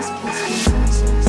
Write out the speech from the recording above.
Please, please, please,